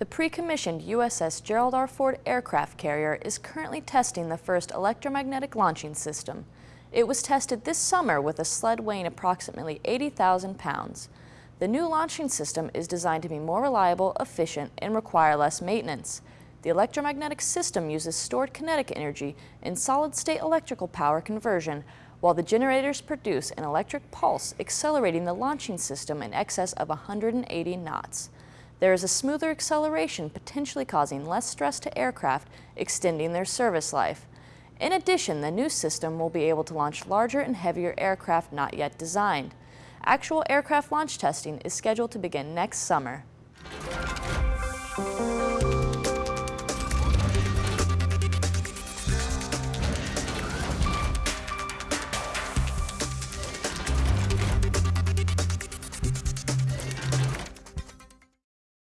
The pre-commissioned USS Gerald R. Ford aircraft carrier is currently testing the first electromagnetic launching system. It was tested this summer with a sled weighing approximately 80,000 pounds. The new launching system is designed to be more reliable, efficient, and require less maintenance. The electromagnetic system uses stored kinetic energy in solid-state electrical power conversion, while the generators produce an electric pulse accelerating the launching system in excess of 180 knots. There is a smoother acceleration potentially causing less stress to aircraft, extending their service life. In addition, the new system will be able to launch larger and heavier aircraft not yet designed. Actual aircraft launch testing is scheduled to begin next summer.